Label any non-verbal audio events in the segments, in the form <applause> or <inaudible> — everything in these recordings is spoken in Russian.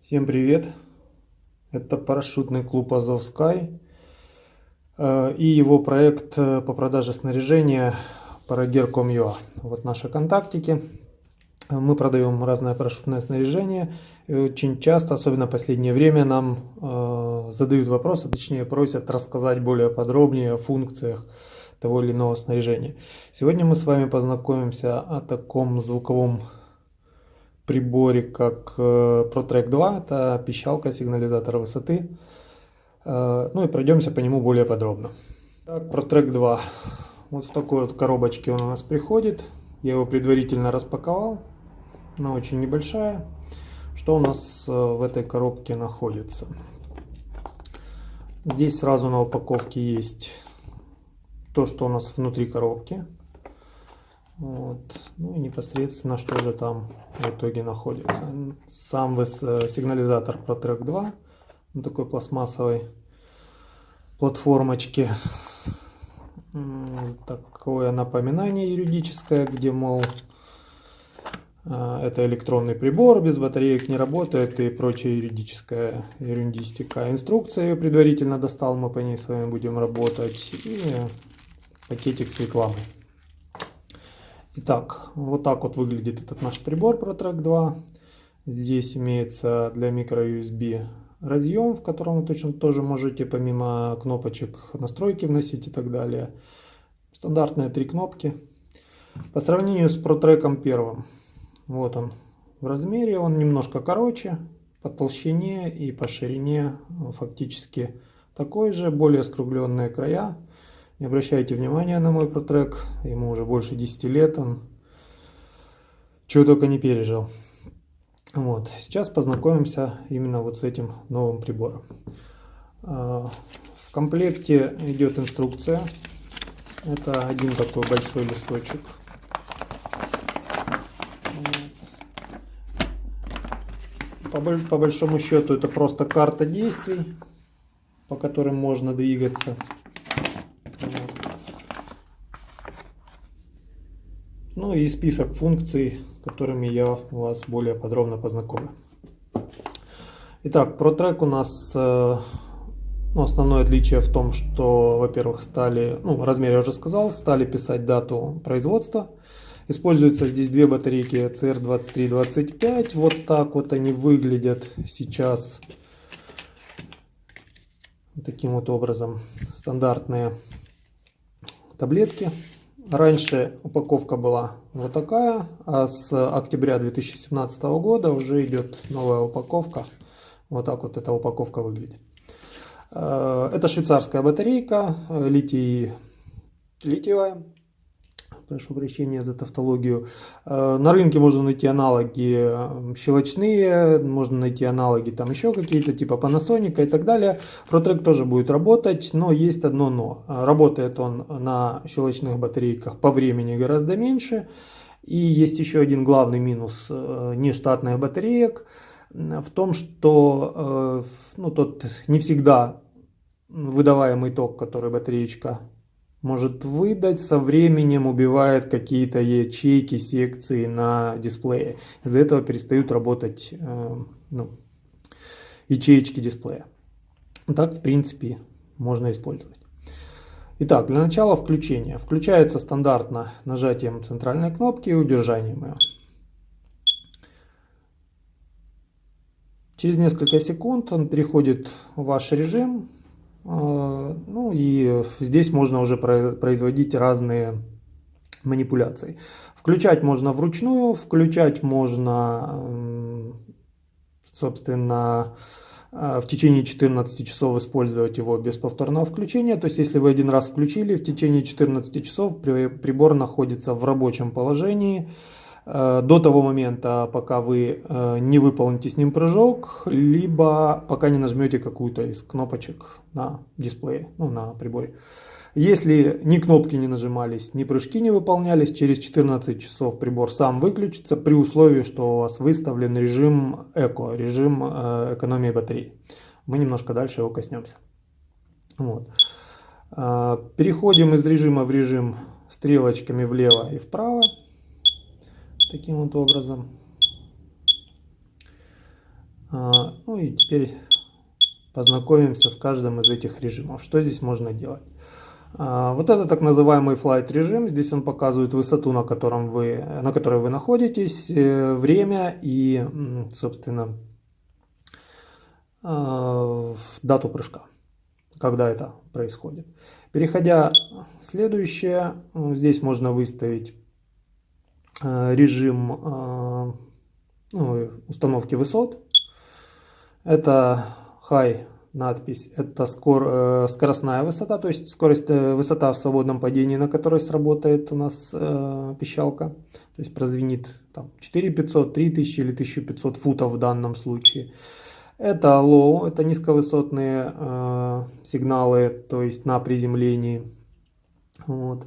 Всем привет! Это парашютный клуб Азовскай э, и его проект э, по продаже снаряжения Paragear.com.ua. Вот наши контактики. Мы продаем разное парашютное снаряжение. И очень часто, особенно в последнее время, нам э, задают вопросы, точнее просят рассказать более подробнее о функциях того или иного снаряжения. Сегодня мы с вами познакомимся о таком звуковом приборе, как э, ProTrack 2, это пищалка сигнализатора высоты. Э, ну и пройдемся по нему более подробно. Так, ProTrack 2. Вот в такой вот коробочке он у нас приходит. Я его предварительно распаковал. Она очень небольшая. Что у нас э, в этой коробке находится? Здесь сразу на упаковке есть то, что у нас внутри коробки. Вот. Ну и непосредственно, что же там в итоге находится. Сам э, сигнализатор ProTrack 2 на такой пластмассовой платформочке. Такое напоминание юридическое, где, мол, э, это электронный прибор, без батареек не работает и прочая юридическая юридистика. Инструкция я предварительно достал, мы по ней с вами будем работать. И пакетик с рекламой. Итак, вот так вот выглядит этот наш прибор ProTrack 2. Здесь имеется для microUSB разъем, в котором вы точно тоже можете помимо кнопочек настройки вносить и так далее. Стандартные три кнопки. По сравнению с ProTrack первым, вот он в размере, он немножко короче, по толщине и по ширине фактически такой же, более скругленные края. Не обращайте внимания на мой протрек, ему уже больше 10 лет, он чего только не пережил. Вот. Сейчас познакомимся именно вот с этим новым прибором. А, в комплекте идет инструкция. Это один такой большой листочек. По, по большому счету это просто карта действий, по которым можно двигаться. Ну и список функций, с которыми я вас более подробно познакомлю. Итак, ProTrack у нас э, ну, основное отличие в том, что, во-первых, стали, ну, размер я уже сказал, стали писать дату производства. Используются здесь две батарейки CR2325. Вот так вот они выглядят сейчас. Таким вот образом. Стандартные таблетки Раньше упаковка была вот такая, а с октября 2017 года уже идет новая упаковка. Вот так вот эта упаковка выглядит. Э, это швейцарская батарейка, э, литий, литиевая прошу прощения за тавтологию. Э, на рынке можно найти аналоги э, щелочные, можно найти аналоги там еще какие-то, типа Panasonic и так далее. ProTrack тоже будет работать, но есть одно но. Работает он на щелочных батарейках по времени гораздо меньше. И есть еще один главный минус э, нештатных батареек в том, что ну, тот не всегда выдаваемый ток, который батареечка может выдать, со временем убивает какие-то ячейки, секции на дисплее. Из-за этого перестают работать э, ну, ячеечки дисплея. Так, в принципе, можно использовать. Итак, для начала включения. Включается стандартно нажатием центральной кнопки и удержанием ее. Через несколько секунд он переходит в ваш режим, ну и здесь можно уже производить разные манипуляции. Включать можно вручную, включать можно, собственно, а, в течение 14 часов использовать его без повторного включения. То есть, если вы один раз включили, в течение 14 часов прибор находится в рабочем положении. Э, до того момента, пока вы э, не выполните с ним прыжок, либо пока не нажмете какую-то из кнопочек на дисплее, ну, на приборе. Если ни кнопки не нажимались, ни прыжки не выполнялись, через 14 часов прибор сам выключится при условии, что у вас выставлен режим эко, режим э, экономии батареи. Мы немножко дальше его коснемся. Вот. Переходим из режима в режим стрелочками влево и вправо таким вот образом. А, ну и теперь познакомимся с каждым из этих режимов. Что здесь можно делать? А, вот это так называемый flight режим. Здесь он показывает высоту, на, котором вы, на которой вы находитесь, э, время и, собственно, а, дату прыжка, когда это происходит. Переходя в следующее, здесь можно выставить режим ну, установки высот. Это high надпись. Это скор, э, скоростная высота, то есть скорость, э, высота в свободном падении, на которой сработает у нас э, пищалка. То есть прозвенит там 4500, 3000 или 1500 футов в данном случае. Это low, это низковысотные э, сигналы, то есть на приземлении. Вот.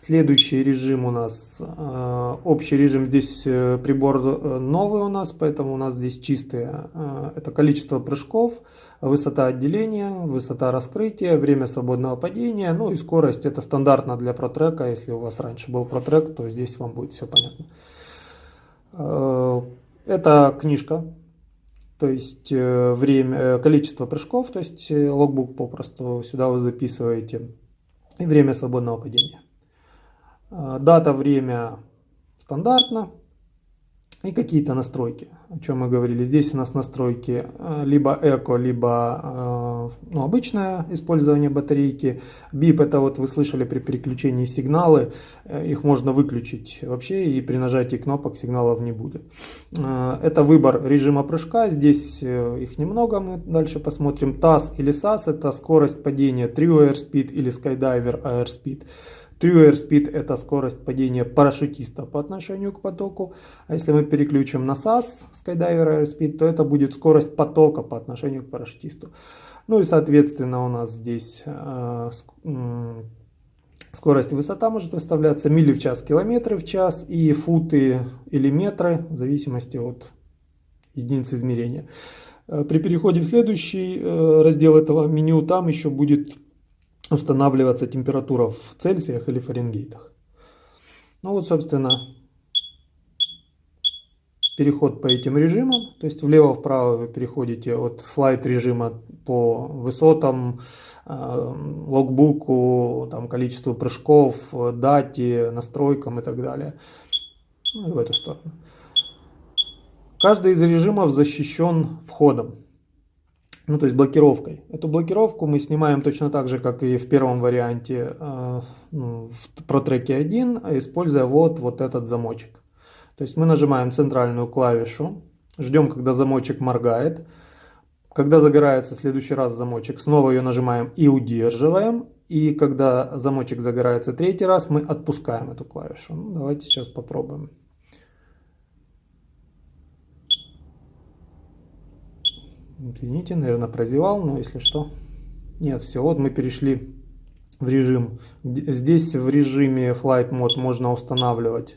Следующий режим у нас, э, общий режим, здесь э, прибор э, новый у нас, поэтому у нас здесь чистые. Это количество прыжков, высота отделения, высота раскрытия, время свободного падения, ну и скорость. Это стандартно для протрека, если у вас раньше был протрек, то здесь вам будет все понятно. Это книжка, то есть время, количество прыжков, то есть логбук попросту сюда вы записываете и время свободного падения. А, дата, время стандартно. И какие-то настройки, о чем мы говорили. Здесь у нас настройки а, либо эко, либо а, ну, обычное использование батарейки. BIP это вот вы слышали при переключении сигналы, э, их можно выключить вообще и при нажатии кнопок сигналов не будет. Это выбор режима прыжка, здесь э, их немного, мы дальше посмотрим. TAS или SAS это скорость падения Trio Airspeed или Skydiver Airspeed. True airspeed это скорость падения парашютиста по отношению к потоку. А если мы переключим на SAS, Skydiver airspeed, то это будет скорость потока по отношению к парашютисту. Ну и соответственно у нас здесь э, скорость и высота может выставляться мили в час, километры в час и футы или метры в зависимости от единицы измерения. Э, при переходе в следующий э, раздел этого меню там еще будет устанавливаться температура в Цельсиях или Фаренгейтах. Ну вот, собственно, переход по этим режимам. То есть влево-вправо вы переходите от флайт режима по высотам, э, логбуку, там, количеству прыжков, дате, настройкам и так далее. Ну и в эту сторону. Каждый из режимов защищен входом ну то есть блокировкой. Эту блокировку мы снимаем точно так же, как и в первом варианте э, ну, в протреке 1, используя вот, вот этот замочек. То есть мы нажимаем центральную клавишу, ждем, когда замочек моргает. Когда загорается следующий раз замочек, снова ее нажимаем и удерживаем. И когда замочек загорается третий раз, мы отпускаем эту клавишу. Ну, давайте сейчас попробуем. Извините, наверное, прозевал, но если что. Нет, все, вот мы перешли в режим. Здесь в режиме Flight Mode можно устанавливать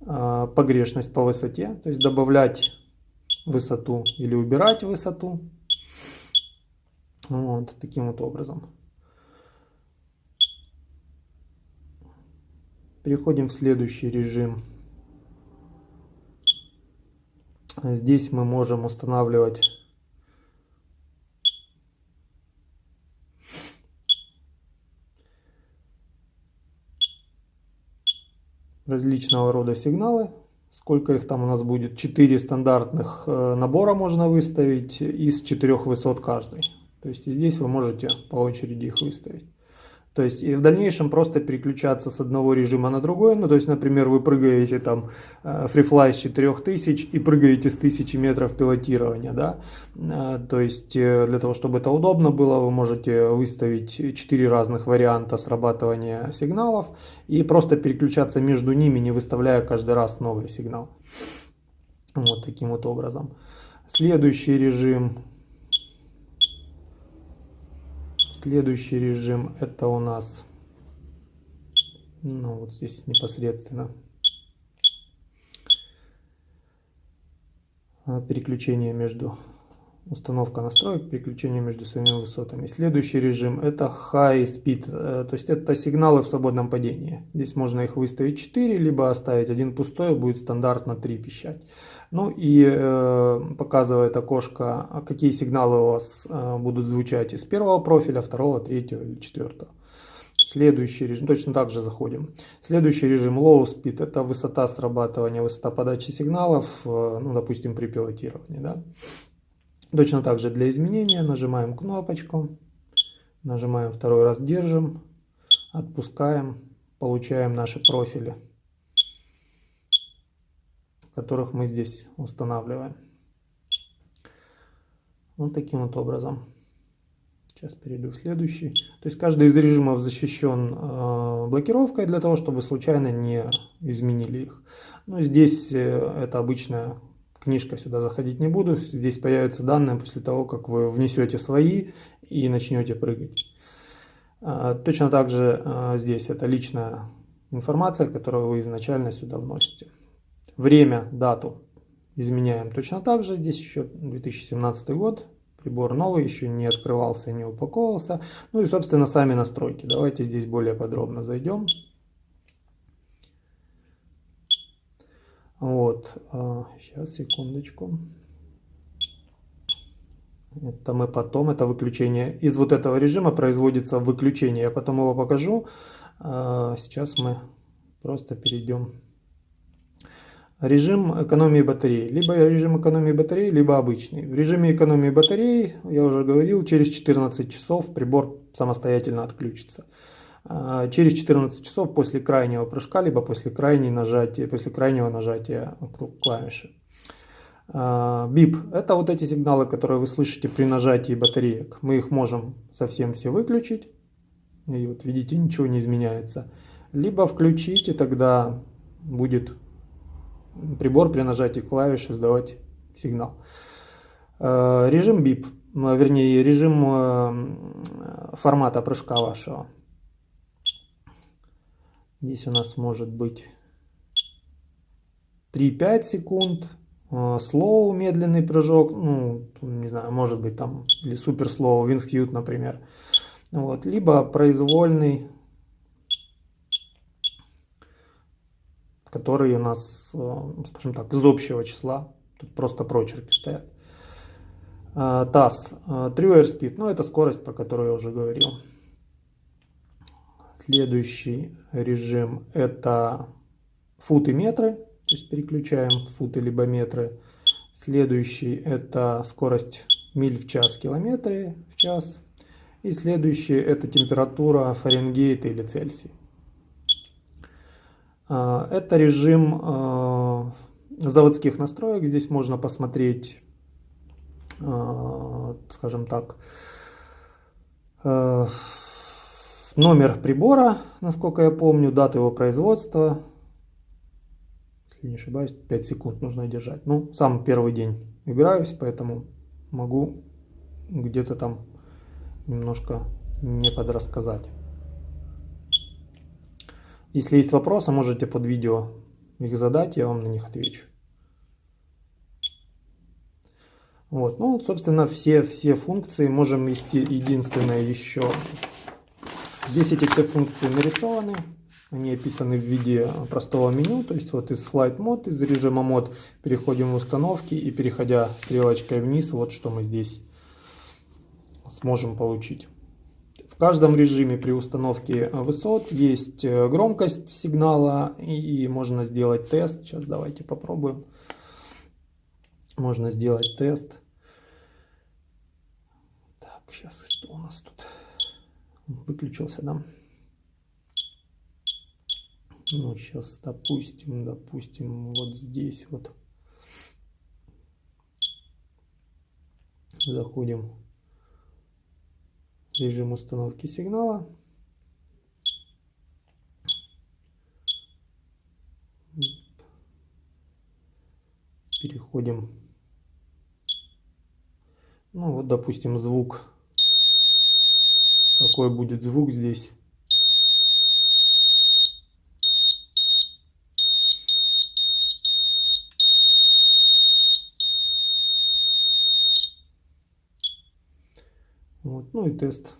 э, погрешность по высоте, то есть добавлять высоту или убирать высоту. Вот таким вот образом. Переходим в следующий режим. Здесь мы можем устанавливать различного рода сигналы. Сколько их там у нас будет? 4 стандартных э, набора можно выставить из 4 высот каждый. То есть здесь вы можете по очереди их выставить. То есть и в дальнейшем просто переключаться с одного режима на другой. Ну, то есть, например, вы прыгаете там FreeFly с 4000 и прыгаете с 1000 метров пилотирования, да. Э, то есть э, для того, чтобы это удобно было, вы можете выставить 4 разных варианта срабатывания сигналов и просто переключаться между ними, не выставляя каждый раз новый сигнал. Вот таким вот образом. Следующий режим Следующий режим это у нас, ну вот здесь непосредственно, переключение между установка настроек, переключение между своими высотами. Следующий режим это High Speed, э, то есть это сигналы в свободном падении. Здесь можно их выставить 4, либо оставить один пустой, будет стандартно 3 пищать. Ну и э, показывает окошко, какие сигналы у вас э, будут звучать из первого профиля, второго, третьего или четвертого. Следующий режим, точно так же заходим. Следующий режим Low Speed, это высота срабатывания, высота подачи сигналов, э, ну допустим при пилотировании. Да? Точно так же для изменения нажимаем кнопочку, нажимаем второй раз, держим, отпускаем, получаем наши профили, которых мы здесь устанавливаем. Вот таким вот образом. Сейчас перейду в следующий. То есть каждый из режимов защищен э, блокировкой для того, чтобы случайно не изменили их. Но здесь э, это обычная книжка сюда заходить не буду. Здесь появятся данные после того, как вы внесете свои и начнете прыгать. А, точно так же а, здесь это личная информация, которую вы изначально сюда вносите. Время, дату изменяем точно так же. Здесь еще 2017 год. Прибор новый, еще не открывался, не упаковывался. Ну и, собственно, сами настройки. Давайте здесь более подробно зайдем. Вот, сейчас, а, секундочку. Это мы потом, это выключение. Из вот этого режима производится выключение. Я потом его покажу. А, сейчас мы просто перейдем. Режим экономии батареи. Либо режим экономии батареи, либо обычный. В режиме экономии батареи, я уже говорил, через 14 часов прибор самостоятельно отключится. А, через 14 часов после крайнего прыжка, либо после, крайней нажатия, после крайнего нажатия клавиши. А, бип – это вот эти сигналы, которые вы слышите при нажатии батареек. Мы их можем совсем все выключить, и вот видите, ничего не изменяется. Либо включить, и тогда будет прибор при нажатии клавиши издавать сигнал. А, режим бип, вернее режим формата прыжка вашего. Здесь у нас может быть 3-5 секунд. Slow, медленный прыжок, ну, не знаю, может быть там, или супер slow, Wingsuit, например. Вот, либо произвольный, который у нас, э, скажем так, из общего числа. Тут просто прочерки стоят. Э, True Airspeed, ну это скорость, про которую я уже говорил. Следующий режим это футы метры, то есть переключаем футы либо метры. Следующий это скорость миль в час, километры в час. И следующий это температура Фаренгейт или Цельсий. А, это режим а, заводских настроек. Здесь можно посмотреть, а, скажем так, Номер прибора, насколько я помню, дату его производства. Если не ошибаюсь, 5 секунд нужно держать. Ну, сам первый день играюсь, поэтому могу где-то там немножко не подрассказать. Если есть вопросы, можете под видео их задать, я вам на них отвечу. Вот, ну, собственно, все, все функции можем вести. Единственное еще Здесь эти все функции нарисованы. Они описаны в виде простого меню. То есть вот из Flight Mode, из режима мод переходим в установки. И переходя стрелочкой вниз, вот что мы здесь сможем получить. В каждом режиме при установке высот есть громкость сигнала. И можно сделать тест. Сейчас давайте попробуем. Можно сделать тест. Так, сейчас что у нас тут? Выключился, да? Ну, сейчас, допустим, допустим, вот здесь вот заходим в режим установки сигнала. Переходим. Ну, вот, допустим, звук какой будет звук здесь. Вот, ну и тест.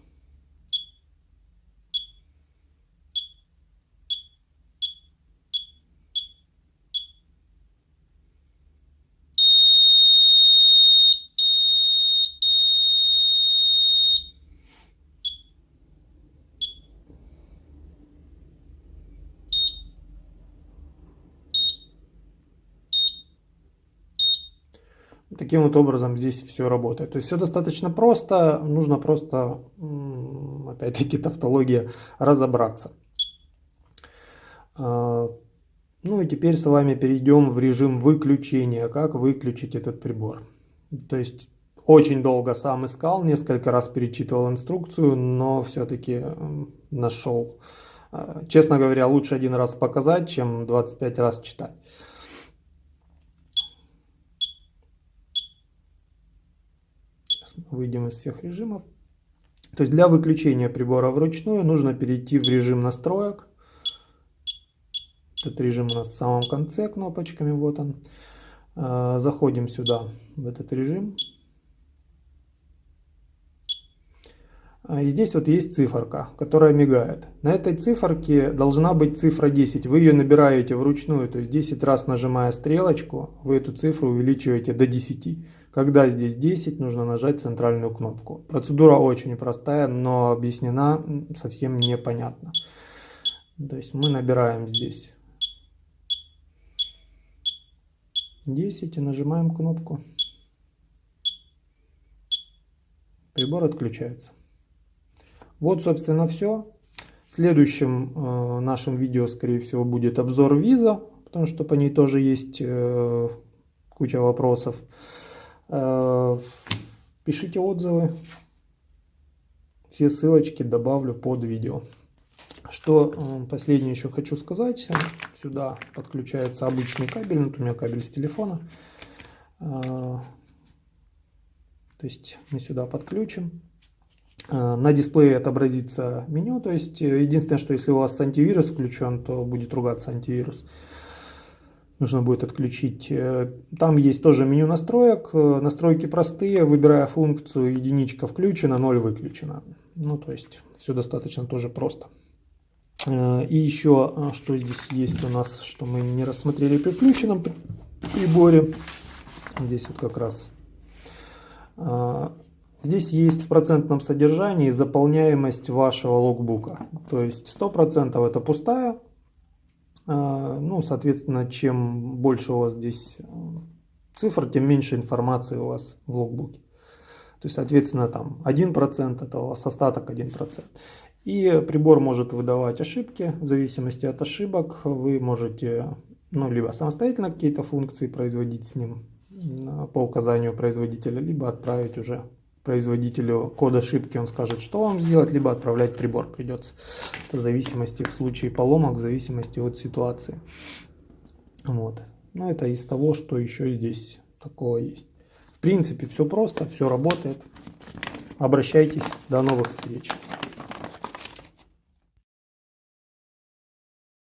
Таким вот образом здесь все работает. То есть все достаточно просто, нужно просто, опять-таки, <laughs> тавтология, разобраться. А, ну и теперь с вами перейдем в режим выключения, как выключить этот прибор. То есть очень долго сам искал, несколько раз перечитывал инструкцию, но все-таки нашел. А, честно говоря, лучше один раз показать, чем 25 раз читать. Выйдем из всех режимов. То есть для выключения прибора вручную нужно перейти в режим настроек. Этот режим у нас в самом конце кнопочками, вот он. А, заходим сюда, в этот режим. А, и здесь вот есть циферка, которая мигает. На этой циферке должна быть цифра 10. Вы ее набираете вручную, то есть 10 раз нажимая стрелочку, вы эту цифру увеличиваете до 10. Когда здесь 10, нужно нажать центральную кнопку. Процедура очень простая, но объяснена совсем непонятно. То есть мы набираем здесь 10 и нажимаем кнопку. Прибор отключается. Вот, собственно, все. В следующем э, нашем видео, скорее всего, будет обзор виза, потому что по ней тоже есть э, куча вопросов. Э, пишите отзывы. Все ссылочки добавлю под видео. Что э, последнее еще хочу сказать. Сюда подключается обычный кабель. Вот у меня кабель с телефона. Э, то есть мы сюда подключим. На дисплее отобразится меню. То есть единственное, что если у вас антивирус включен, то будет ругаться антивирус нужно будет отключить. Э, там есть тоже меню настроек. Э, настройки простые, выбирая функцию единичка включена, 0 выключена. Ну, то есть все достаточно тоже просто. Э, и еще, что здесь есть у нас, что мы не рассмотрели при включенном приборе. Здесь вот как раз. Здесь есть в процентном содержании заполняемость вашего логбука. То есть 100% это пустая а, ну, соответственно, чем больше у вас здесь э, цифр, тем меньше информации у вас в логбуке. То есть, соответственно, там 1% это у вас остаток 1%. И прибор может выдавать ошибки. В зависимости от ошибок вы можете ну, либо самостоятельно какие-то функции производить с ним по указанию производителя, либо отправить уже производителю код ошибки, он скажет, что вам сделать, либо отправлять прибор придется. Это в зависимости в случае поломок, в зависимости от ситуации. Вот. Но это из того, что еще здесь такого есть. В принципе, все просто, все работает. Обращайтесь. До новых встреч.